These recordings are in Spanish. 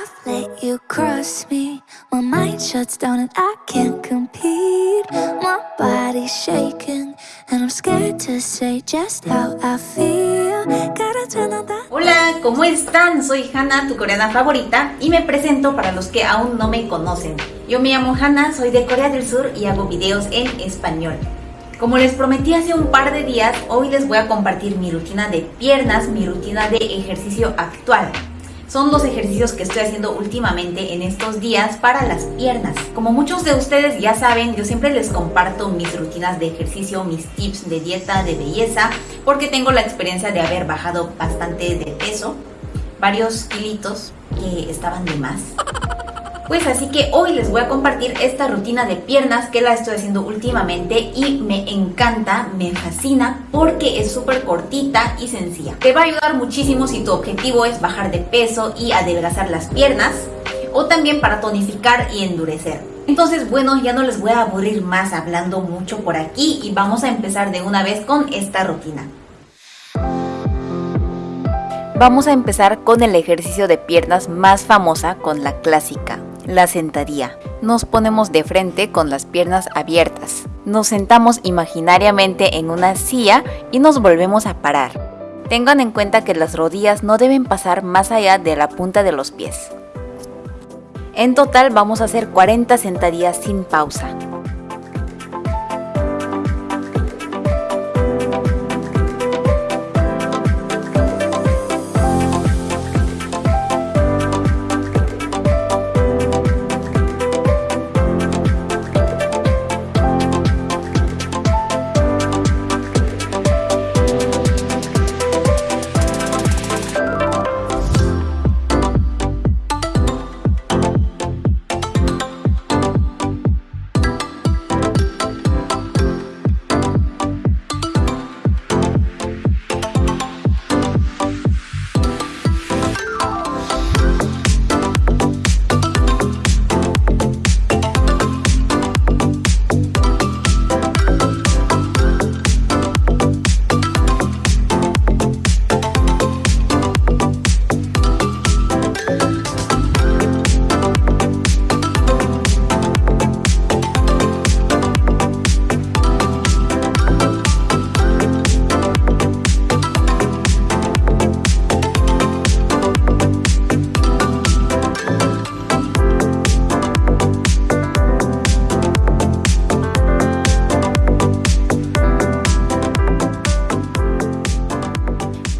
I've let you cross me. My mind shuts down and I can't compete. My body's shaking and I'm scared to say just how I feel. Gotta turn on the Hola, ¿cómo están? Soy Hannah, tu coreana favorita, y me presento para los que aún no me conocen. Yo me llamo Hannah, soy de Corea del Sur y hago videos en español. Como les prometí hace un par de días, hoy les voy a compartir mi rutina de piernas, mi rutina de ejercicio actual. Son los ejercicios que estoy haciendo últimamente en estos días para las piernas. Como muchos de ustedes ya saben, yo siempre les comparto mis rutinas de ejercicio, mis tips de dieta, de belleza, porque tengo la experiencia de haber bajado bastante de peso, varios kilitos que estaban de más. Pues así que hoy les voy a compartir esta rutina de piernas que la estoy haciendo últimamente y me encanta, me fascina porque es súper cortita y sencilla. Te va a ayudar muchísimo si tu objetivo es bajar de peso y adelgazar las piernas o también para tonificar y endurecer. Entonces bueno, ya no les voy a aburrir más hablando mucho por aquí y vamos a empezar de una vez con esta rutina. Vamos a empezar con el ejercicio de piernas más famosa con la clásica, la sentadilla. Nos ponemos de frente con las piernas abiertas. Nos sentamos imaginariamente en una silla y nos volvemos a parar. Tengan en cuenta que las rodillas no deben pasar más allá de la punta de los pies. En total vamos a hacer 40 sentadillas sin pausa.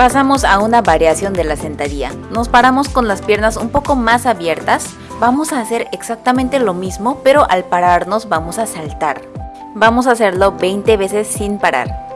Pasamos a una variación de la sentadilla. Nos paramos con las piernas un poco más abiertas. Vamos a hacer exactamente lo mismo, pero al pararnos vamos a saltar. Vamos a hacerlo 20 veces sin parar.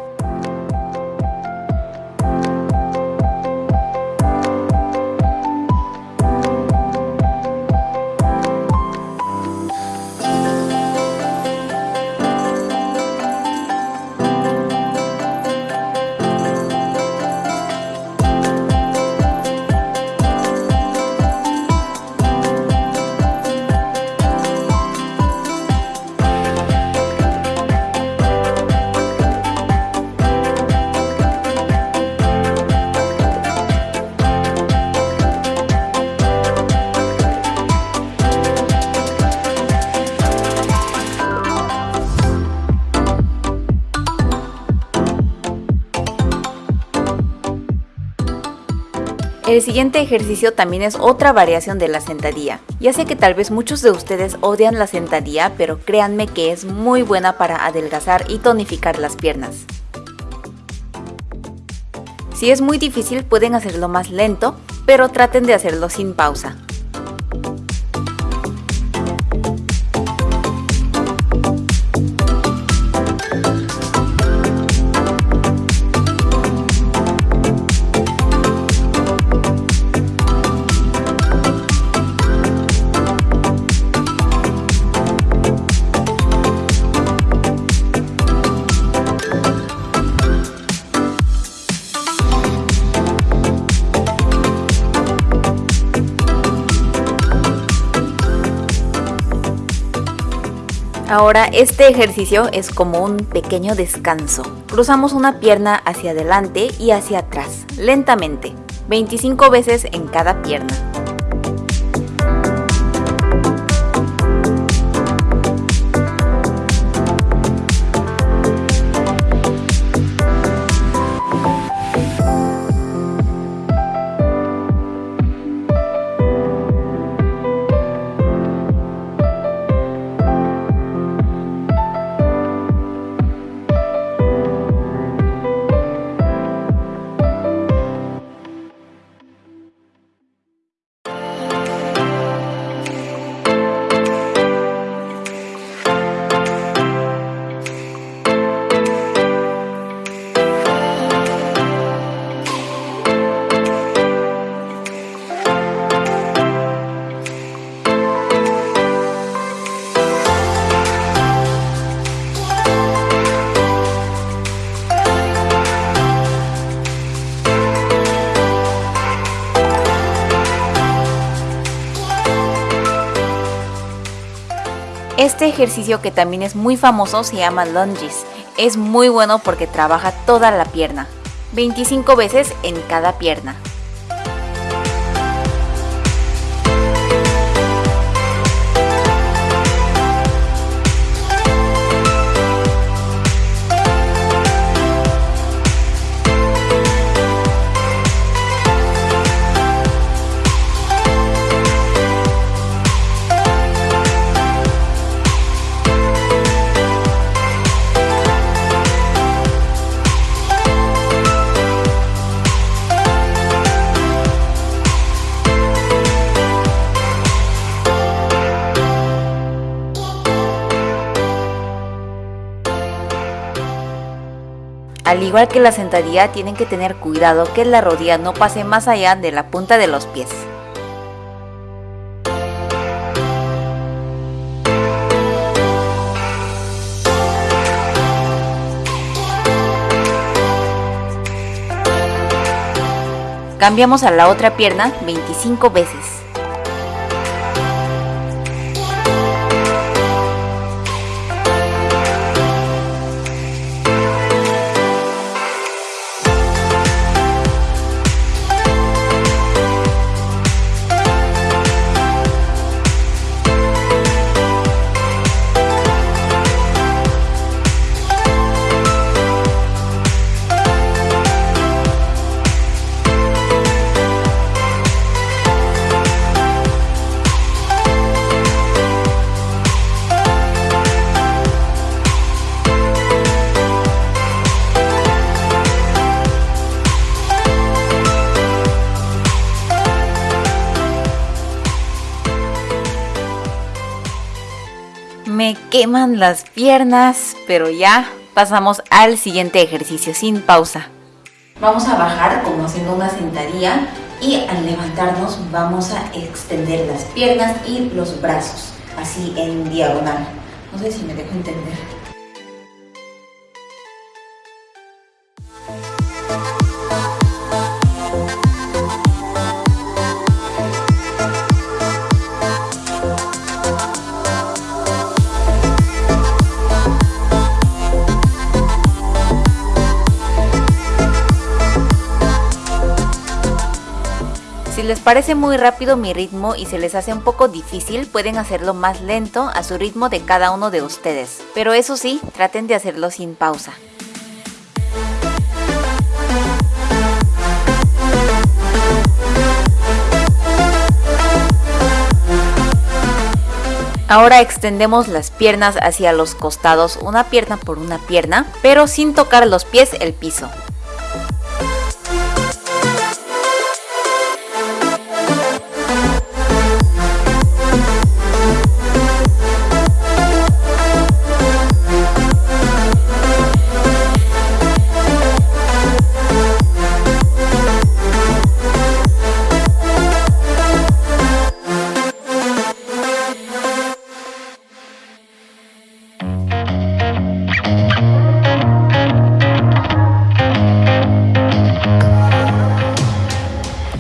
El siguiente ejercicio también es otra variación de la sentadilla. Ya sé que tal vez muchos de ustedes odian la sentadilla, pero créanme que es muy buena para adelgazar y tonificar las piernas. Si es muy difícil pueden hacerlo más lento, pero traten de hacerlo sin pausa. Ahora este ejercicio es como un pequeño descanso. Cruzamos una pierna hacia adelante y hacia atrás, lentamente, 25 veces en cada pierna. Este ejercicio que también es muy famoso se llama lunges. Es muy bueno porque trabaja toda la pierna. 25 veces en cada pierna. Al igual que la sentadilla, tienen que tener cuidado que la rodilla no pase más allá de la punta de los pies. Cambiamos a la otra pierna 25 veces. Me queman las piernas, pero ya pasamos al siguiente ejercicio sin pausa. Vamos a bajar como haciendo una sentadilla y al levantarnos vamos a extender las piernas y los brazos, así en diagonal. No sé si me dejo entender. Parece muy rápido mi ritmo y se les hace un poco difícil, pueden hacerlo más lento a su ritmo de cada uno de ustedes. Pero eso sí, traten de hacerlo sin pausa. Ahora extendemos las piernas hacia los costados, una pierna por una pierna, pero sin tocar los pies el piso.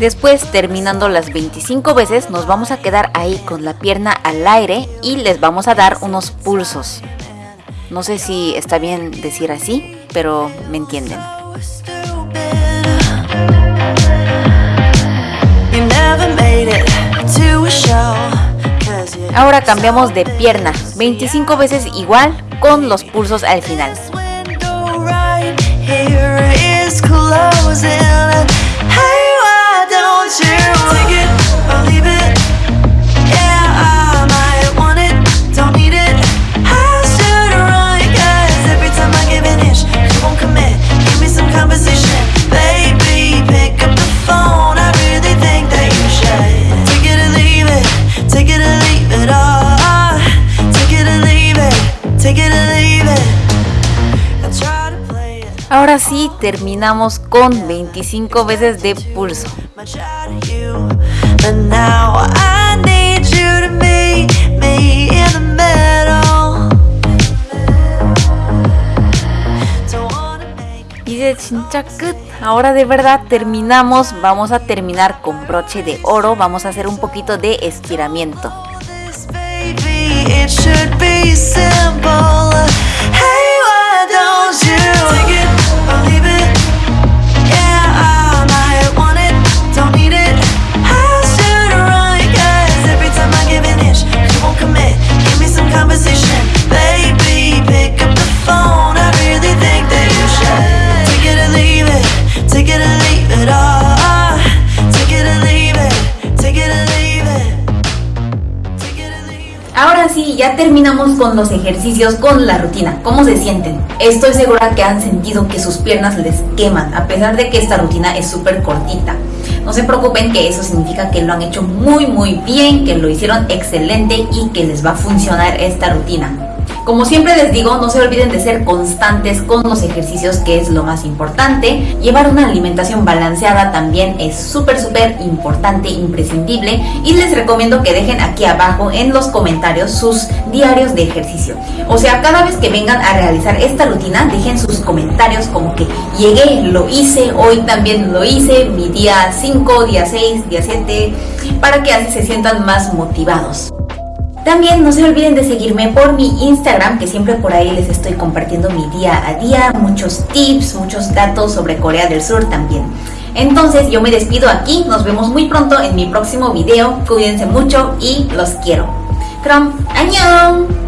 Después, terminando las 25 veces, nos vamos a quedar ahí con la pierna al aire y les vamos a dar unos pulsos. No sé si está bien decir así, pero me entienden. Ahora cambiamos de pierna, 25 veces igual con los pulsos al final. you. It, I'll leave it. Ahora sí, terminamos con 25 veces de pulso. Y de chinchacut, ahora de verdad terminamos, vamos a terminar con broche de oro, vamos a hacer un poquito de estiramiento. It should be simple. Ahora sí, ya terminamos con los ejercicios, con la rutina. ¿Cómo se sienten? Estoy segura que han sentido que sus piernas les queman, a pesar de que esta rutina es súper cortita. No se preocupen que eso significa que lo han hecho muy muy bien, que lo hicieron excelente y que les va a funcionar esta rutina. Como siempre les digo, no se olviden de ser constantes con los ejercicios, que es lo más importante. Llevar una alimentación balanceada también es súper, súper importante, imprescindible. Y les recomiendo que dejen aquí abajo en los comentarios sus diarios de ejercicio. O sea, cada vez que vengan a realizar esta rutina, dejen sus comentarios como que llegué, lo hice, hoy también lo hice, mi día 5, día 6, día 7, para que así se sientan más motivados. También no se olviden de seguirme por mi Instagram, que siempre por ahí les estoy compartiendo mi día a día, muchos tips, muchos datos sobre Corea del Sur también. Entonces yo me despido aquí, nos vemos muy pronto en mi próximo video, cuídense mucho y los quiero. 그럼 안녕!